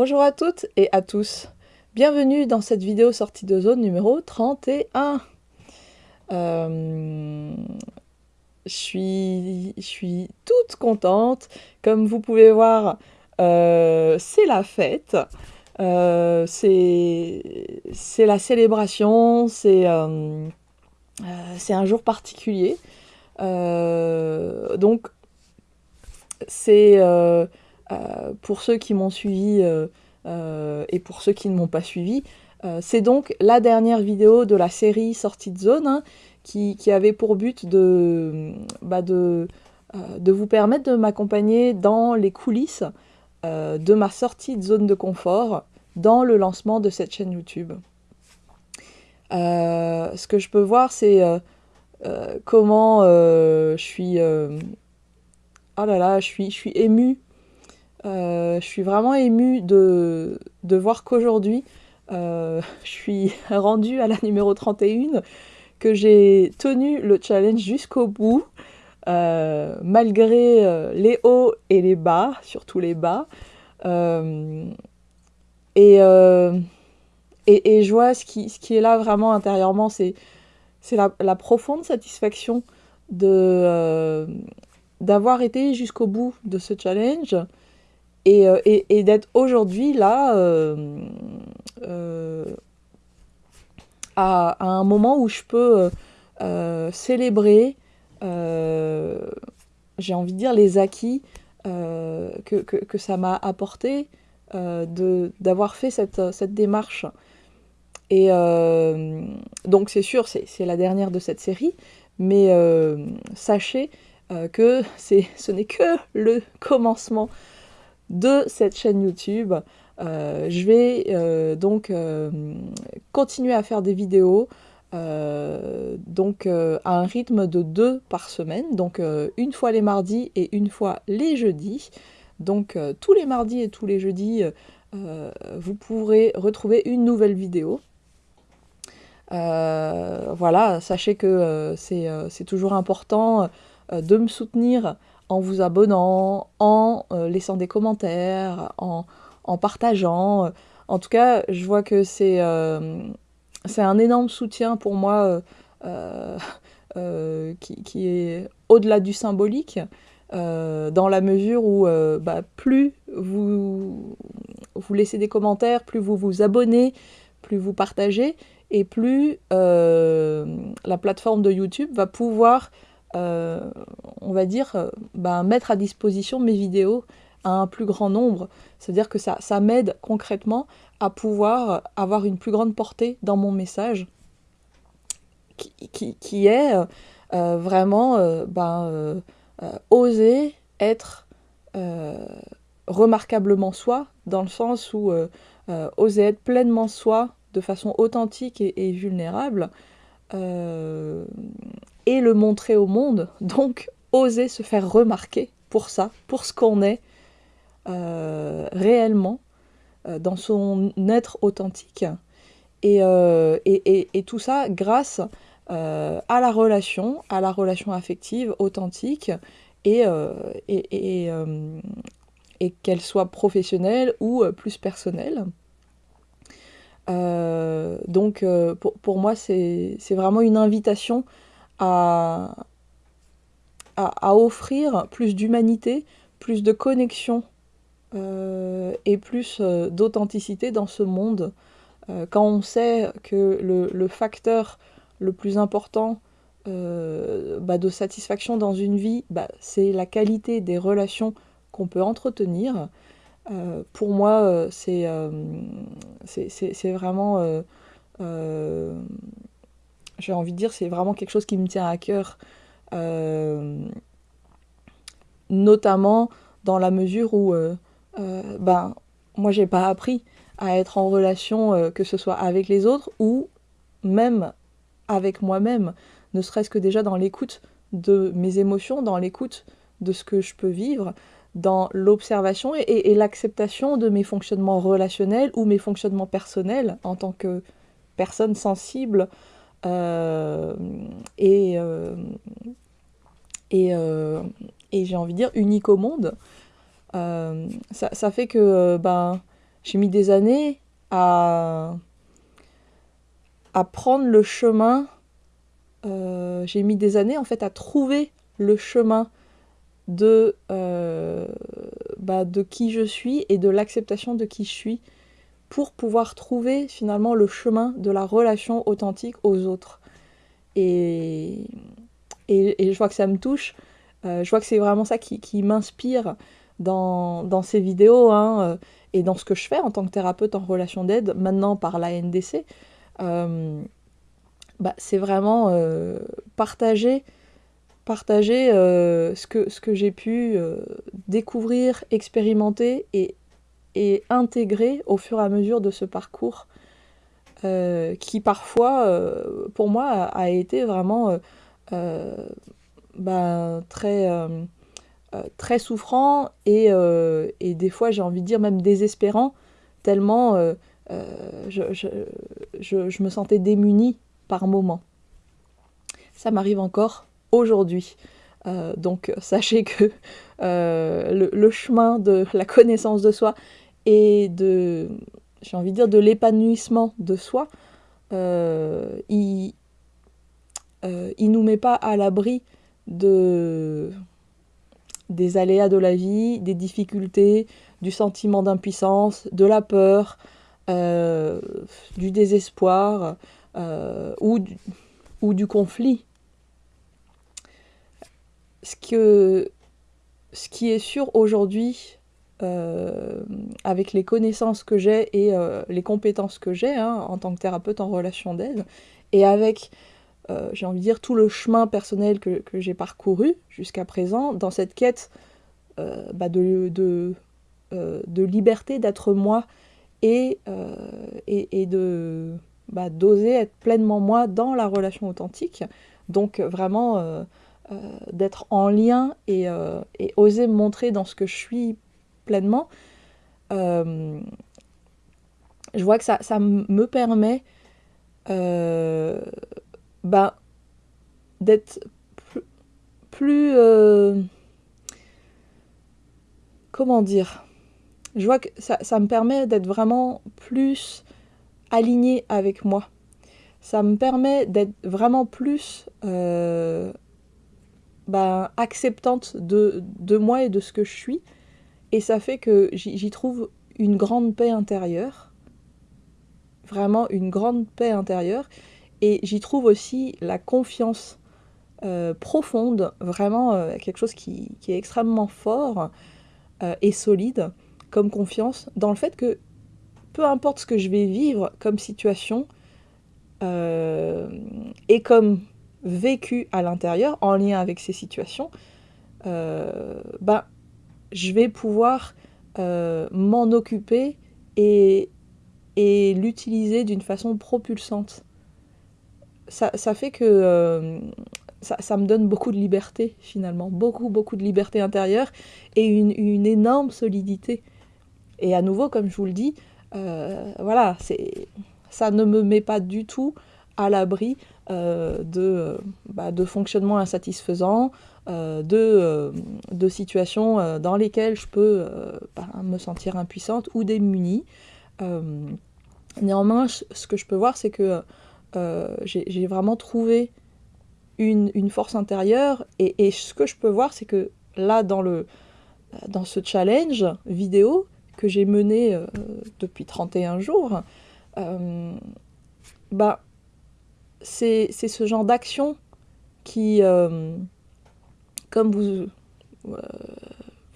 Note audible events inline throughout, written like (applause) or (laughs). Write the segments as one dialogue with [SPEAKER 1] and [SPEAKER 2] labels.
[SPEAKER 1] Bonjour à toutes et à tous. Bienvenue dans cette vidéo sortie de zone numéro 31. Euh, je, suis, toute contente. Comme vous pouvez voir, euh, c'est la fête. Euh, c'est la célébration. C'est un jour particulier. donc, c'est pour ceux qui m'ont suivi euh, euh, et pour ceux qui ne m'ont pas suivi, c'est donc la dernière vidéo de la série Sortie de zone hein, qui, avait pour but de, bah de, vous permettre de m'accompagner dans les coulisses de ma sortie de zone de confort dans le lancement de cette chaîne YouTube. ce que je peux voir, c'est comment je suis... oh là là, je suis, je suis émue euh, je suis vraiment émue de, de voir qu'aujourd'hui, euh, (laughs) je suis rendue à la numéro 31, que j'ai tenu le challenge jusqu'au bout, euh, malgré les hauts et les bas, surtout les bas. Et, et, et, je vois ce qui, ce qui est là vraiment intérieurement, c'est la, profonde satisfaction d'avoir été jusqu'au bout de ce challenge, euh, et, d'être aujourd'hui là euh, euh, à, un moment où je peux célébrer, j'ai envie de dire, les acquis que, ça m'a apporté d'avoir fait cette, cette, démarche. Et donc c'est sûr, c'est la dernière de cette série, mais sachez que ce n'est que le commencement de cette chaîne YouTube. Euh, je vais euh, donc euh, continuer à faire des vidéos donc à un rythme de deux par semaine, donc une fois les mardis et une fois les jeudis. Donc tous les mardis et tous les jeudis, vous pourrez retrouver une nouvelle vidéo. voilà, sachez que c'est toujours important de me soutenir en vous abonnant, en euh, laissant des commentaires, en, partageant. En tout cas, je vois que c'est euh, un énorme soutien pour moi euh, qui, est au-delà du symbolique, dans la mesure où bah, plus vous, vous laissez des commentaires, plus vous vous abonnez, plus vous partagez, et plus la plateforme de YouTube va pouvoir euh, on va dire, ben, mettre à disposition mes vidéos à un plus grand nombre. C'est-à-dire que ça, m'aide concrètement à pouvoir avoir une plus grande portée dans mon message, qui, est euh, vraiment ben, oser être remarquablement soi, dans le sens où oser être pleinement soi de façon authentique et vulnérable, et le montrer au monde, donc oser se faire remarquer pour ça, pour ce qu'on est euh, réellement, euh, dans son être authentique. Et, euh, et, tout ça grâce à la relation, à la relation affective authentique, et, et, et qu'elle soit professionnelle ou plus personnelle. donc pour, pour moi c'est vraiment une invitation à, à, offrir plus d'humanité, plus de connexion euh, et plus euh, d'authenticité dans ce monde. Euh, quand on sait que le, facteur le plus important bah, de satisfaction dans une vie, bah, c'est la qualité des relations qu'on peut entretenir. pour moi, c'est vraiment j'ai envie de dire, c'est vraiment quelque chose qui me tient à cœur. Euh, notamment dans la mesure où, euh, euh, ben, moi, j'ai pas appris à être en relation, que ce soit avec les autres ou même avec moi-même, ne serait-ce que déjà dans l'écoute de mes émotions, dans l'écoute de ce que je peux vivre, dans l'observation et l'acceptation de mes fonctionnements relationnels ou mes fonctionnements personnels en tant que personne sensible euh, et, euh, et, euh, et j'ai envie de dire unique au monde. ça, fait que ben, j'ai mis des années à, prendre le chemin. Euh, j'ai mis des années en fait à trouver le chemin de, euh, bah, de qui je suis et de l'acceptation de qui je suis pour pouvoir trouver finalement le chemin de la relation authentique aux autres. Et, et, je vois que ça me touche, euh, je vois que c'est vraiment ça qui, m'inspire dans, dans, ces vidéos hein, euh, et dans ce que je fais en tant que thérapeute en relation d'aide, maintenant par la NDC. Euh, bah, c'est vraiment partager, partager ce que, ce que j'ai pu découvrir, expérimenter et, et intégrer au fur et à mesure de ce parcours euh, qui parfois, euh, pour moi, a, été vraiment euh, ben, très, très souffrant et, des fois, j'ai envie de dire même désespérant, tellement je, je, je, je, me sentais démunie par moments. Ça m'arrive encore aujourd'hui. donc (laughs) sachez que le, le, chemin de la connaissance de soi et de, j'ai envie de dire, de l'épanouissement de soi, euh, il, euh, il nous met pas à l'abri de des aléas de la vie, des difficultés, du sentiment d'impuissance, de la peur, euh, du désespoir ou, du, ou du conflit. Ce, que, ce qui est sûr aujourd'hui, euh, avec les connaissances que j'ai et euh, les compétences que j'ai hein, en tant que thérapeute en relation d'aide, et avec, euh, j'ai envie de dire, tout le chemin personnel que, j'ai parcouru jusqu'à présent dans cette quête bah de, de, liberté d'être moi et, et, et, de bah, d'oser être pleinement moi dans la relation authentique. Donc vraiment d'être en lien et, et oser me montrer dans ce que je suis pleinement, euh, je vois que ça, ça me permet euh, bah, d'être plus... Euh, comment dire? Je vois que ça, ça me permet d'être vraiment plus aligné avec moi. Ça me permet d'être vraiment plus bah, acceptante de, de moi et de ce que je suis. Et ça fait que j'y trouve une grande paix intérieure, vraiment une grande paix intérieure, et j'y trouve aussi la confiance euh, profonde, vraiment euh, quelque chose qui, est extrêmement fort euh, et solide comme confiance dans le fait que peu importe ce que je vais vivre comme situation et comme vécu à l'intérieur en lien avec ces situations, ben je vais pouvoir euh, m'en occuper et, et l'utiliser d'une façon propulsante. Ça, ça fait que euh, ça, ça, me donne beaucoup de liberté finalement, beaucoup beaucoup de liberté intérieure et une, une énorme solidité. Et à nouveau, comme je vous le dis, euh, voilà, ça ne me met pas du tout à l'abri de, bah, de fonctionnements insatisfaisants, euh, de, euh, de, situations dans lesquelles je peux bah, me sentir impuissante ou démunie. néanmoins, ce que je peux voir, c'est que j'ai vraiment trouvé une, force intérieure et, ce que je peux voir, c'est que là, dans, le, dans ce challenge vidéo que j'ai mené depuis 31 jours, bah, c'est ce genre d'action qui, euh, comme vous, euh,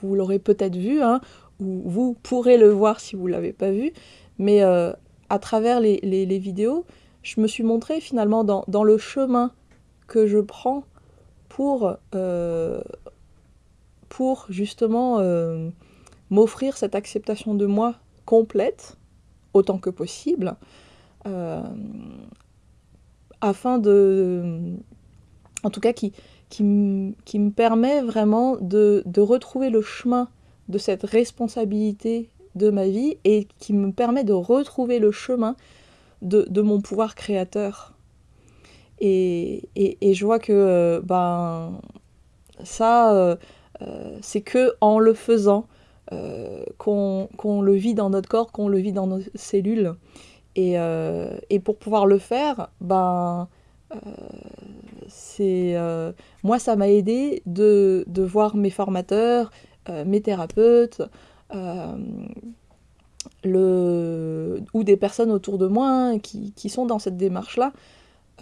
[SPEAKER 1] vous l'aurez peut-être vu, hein, ou vous pourrez le voir si vous ne l'avez pas vu, mais euh, à travers les, les, vidéos, je me suis montrée finalement dans, dans le chemin que je prends pour, pour justement m'offrir cette acceptation de moi complète, autant que possible, afin de... En tout cas, qui, qui, me permet vraiment de, retrouver le chemin de cette responsabilité de ma vie et qui me permet de retrouver le chemin de, mon pouvoir créateur. Et, je vois que euh, ben, ça, euh, euh, c'est que en le faisant qu'on le vit dans notre corps, qu'on le vit dans nos cellules. Et, et pour pouvoir le faire, ben, c'est moi ça m'a aidé de, de, voir mes formateurs, mes thérapeutes, le, ou des personnes autour de moi hein, qui, qui, sont dans cette démarche-là,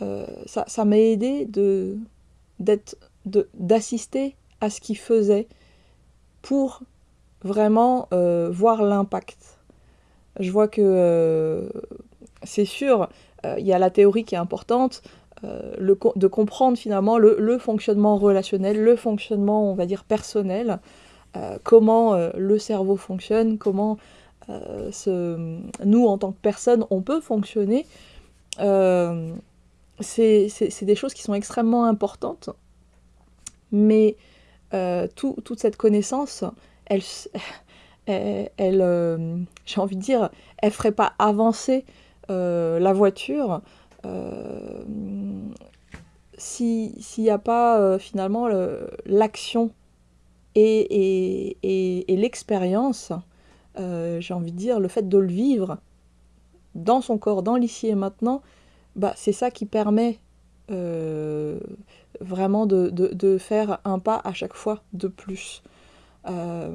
[SPEAKER 1] euh, ça m'a aidé de, d'assister à ce qu'ils faisaient pour vraiment euh, voir l'impact. Je vois que euh, c'est sûr, il y a la théorie qui est importante, le, de comprendre finalement le, fonctionnement relationnel, le fonctionnement, on va dire, personnel, comment le cerveau fonctionne, comment nous, en tant que personne, on peut fonctionner. C'est des choses qui sont extrêmement importantes, mais euh, toute cette connaissance, (laughs) elle, elle, euh, j'ai envie de dire, elle ferait pas avancer euh, la voiture s'il n'y a pas finalement l'action et, et, et l'expérience, j'ai envie de dire, le fait de le vivre dans son corps, dans l'ici et maintenant, bah, c'est ça qui permet euh, vraiment de, faire un pas à chaque fois de plus. Euh,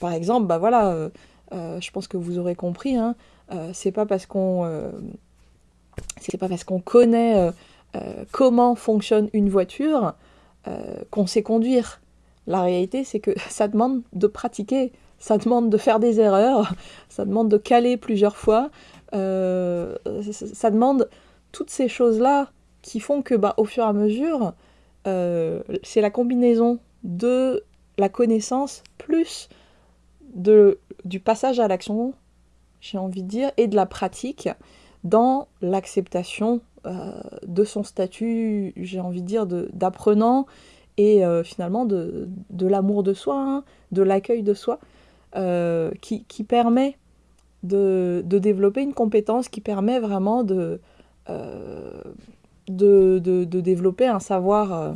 [SPEAKER 1] par exemple, bah voilà, euh, je pense que vous aurez compris, hein, c'est pas parce qu'on c'est pas parce qu'on connaît comment fonctionne une voiture qu'on sait conduire. La réalité, c'est que (laughs) ça demande de pratiquer, ça demande de faire des erreurs, (laughs) ça demande de caler plusieurs fois, euh, ça demande toutes ces choses-là qui font que, bah, au fur et à mesure, euh, c'est la combinaison de la connaissance plus de, du passage à l'action, j'ai envie de dire, et de la pratique dans l'acceptation euh, de son statut, j'ai envie de dire, d'apprenant et finalement de, de l'amour de soi, hein, de l'accueil de soi, qui, qui, permet de, développer une compétence qui permet vraiment de, euh, de, développer un savoir, euh,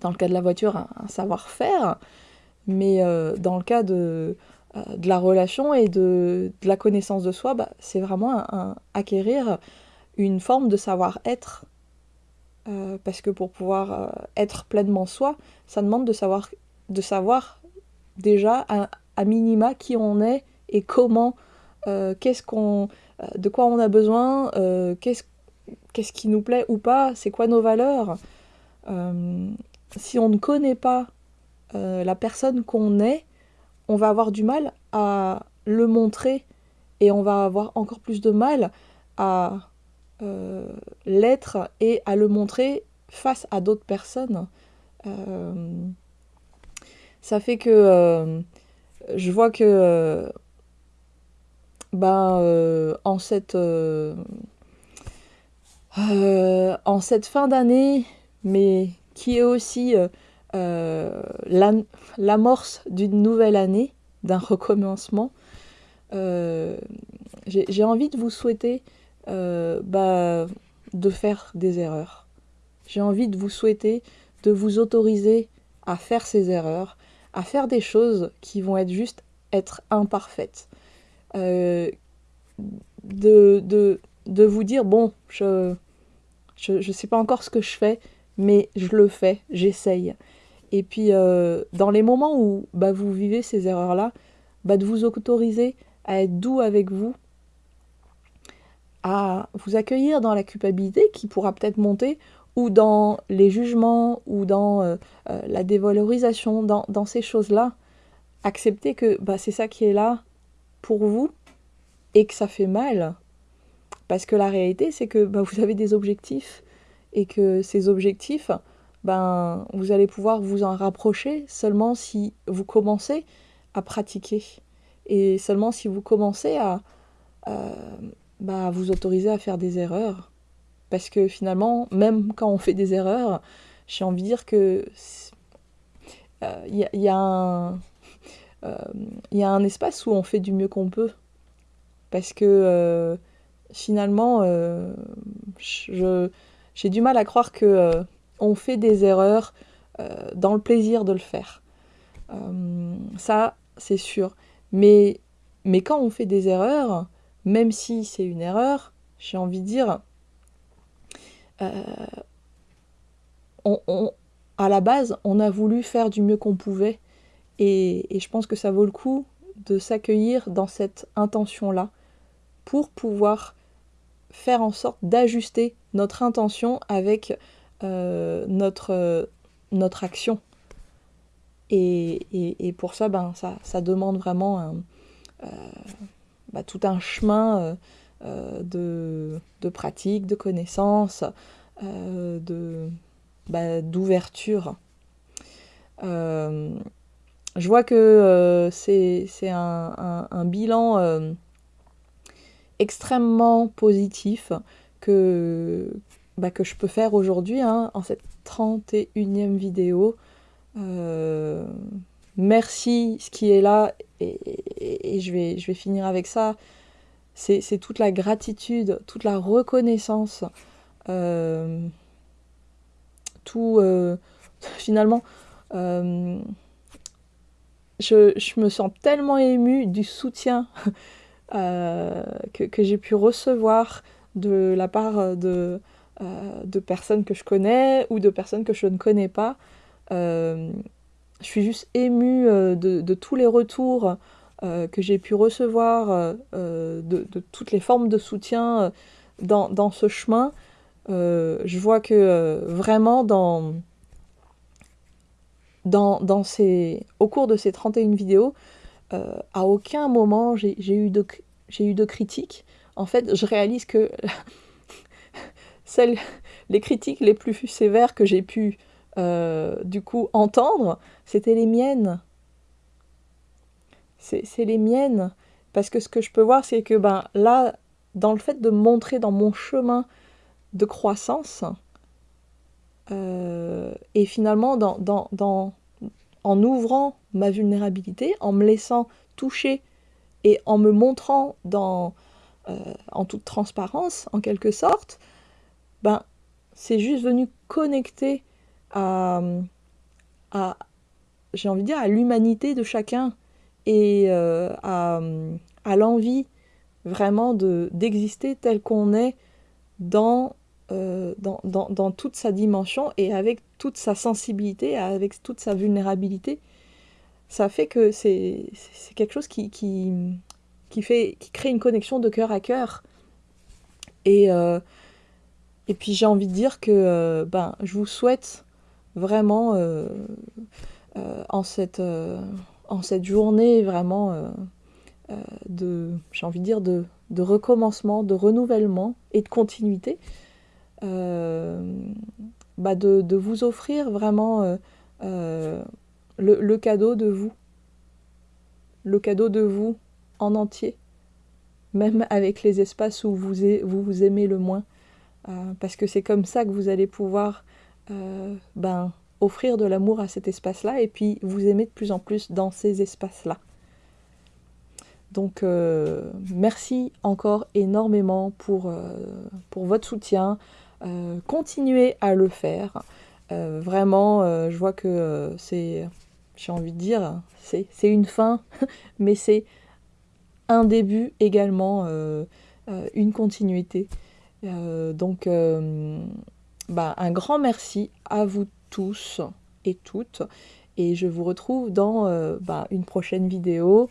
[SPEAKER 1] dans le cas de la voiture, un, savoir-faire, mais euh, dans le cas de, de la relation et de, la connaissance de soi, bah, c'est vraiment acquérir une forme de savoir-être. parce que pour pouvoir être pleinement soi, ça demande de savoir, de savoir déjà à minima qui on est et comment, euh, qu'est-ce qu'on, euh, de quoi on a besoin, euh, qu'est-ce qui nous plaît ou pas, c'est quoi nos valeurs. si on ne connaît pas la personne qu'on est, on va avoir du mal à le montrer et on va avoir encore plus de mal à l'être et à le montrer face à d'autres personnes. ça fait que je vois que ben, euh, en, cette, euh, euh, en cette fin d'année, mais qui est aussi l'amorce d'une nouvelle année, d'un recommencement, j'ai envie de vous souhaiter bah, de faire des erreurs. J'ai envie de vous souhaiter de vous autoriser à faire ces erreurs, à faire des choses qui vont être juste être imparfaites. Euh, de, de, de, vous dire, bon, je je, je sais pas encore ce que je fais, mais je le fais, j'essaye. Et puis, euh, dans les moments où bah, vous vivez ces erreurs-là, bah, de vous autoriser à être doux avec vous, à vous accueillir dans la culpabilité qui pourra peut-être monter, ou dans les jugements, ou dans euh, la dévalorisation, dans, ces choses-là. Accepter que bah, c'est ça qui est là, pour vous et que ça fait mal. Parce que la réalité, c'est que vous avez des objectifs et que ces objectifs, ben, vous allez pouvoir vous en rapprocher seulement si vous commencez à pratiquer et seulement si vous commencez à, bah, vous autoriser à faire des erreurs. Parce que finalement, même quand on fait des erreurs, j'ai envie de dire que il euh, y, y, a un il euh, y a un espace où on fait du mieux qu'on peut. Parce que euh, finalement, euh, j'ai du mal à croire que on fait des erreurs dans le plaisir de le faire. ça, c'est sûr. Mais, quand on fait des erreurs, même si c'est une erreur, j'ai envie de dire, on, à la base, on a voulu faire du mieux qu'on pouvait. Et, je pense que ça vaut le coup de s'accueillir dans cette intention-là pour pouvoir faire en sorte d'ajuster notre intention avec euh, notre, notre action. Et, pour ça, ben, ça, ça demande vraiment euh, bah, tout un chemin euh, de, de, pratique, de connaissances, de, bah, d'ouverture. Euh, je vois que euh, c'est un, bilan euh, extrêmement positif que, bah, que je peux faire aujourd'hui hein, en cette 31e vidéo. merci ce qui est là et, je, vais, je vais finir avec ça. C'est toute la gratitude, toute la reconnaissance tout euh, (laughs) finalement euh, je, me sens tellement émue du soutien (laughs) euh, que, j'ai pu recevoir de la part de, de personnes que je connais ou de personnes que je ne connais pas. je suis juste émue de, tous les retours que j'ai pu recevoir, de, toutes les formes de soutien dans, ce chemin. Euh, je vois que euh, vraiment dans, ces, au cours de ces 31 vidéos, euh, à aucun moment j'ai eu, de, eu de critiques. En fait, je réalise que les critiques les plus sévères que j'ai pu du coup entendre, c'était les miennes. C'est les miennes. Parce que ce que je peux voir, c'est que ben, là, dans le fait de montrer dans mon chemin de croissance. Euh, et finalement, en ouvrant ma vulnérabilité, en me laissant toucher et en me montrant euh, en toute transparence, en quelque sorte, ben, c'est juste venu connecter à, à j'ai envie de dire, à l'humanité de chacun et euh, à, à l'envie vraiment d'exister tel qu'on est dans euh, dans, toute sa dimension et avec toute sa sensibilité, avec toute sa vulnérabilité. Ça fait que c'est quelque chose qui, qui, fait, qui crée une connexion de cœur à cœur. Et, euh, et puis j'ai envie de dire que euh, ben, je vous souhaite vraiment en, cette, en cette journée vraiment de, j'ai envie de dire, de, de recommencement, de renouvellement et de continuité, euh, bah de, vous offrir vraiment euh, euh, le, cadeau de vous. Le cadeau de vous en entier. Même avec les espaces où vous, vous aimez le moins. Parce que c'est comme ça que vous allez pouvoir ben, offrir de l'amour à cet espace-là et puis vous aimer de plus en plus dans ces espaces-là. Donc merci encore énormément pour, pour votre soutien, euh, continuez à le faire. Euh, vraiment, euh, je vois que c'est, j'ai envie de dire, c'est une fin, (laughs) mais c'est un début également, une continuité. Donc, bah, un grand merci à vous tous et toutes. Et je vous retrouve dans bah, une prochaine vidéo.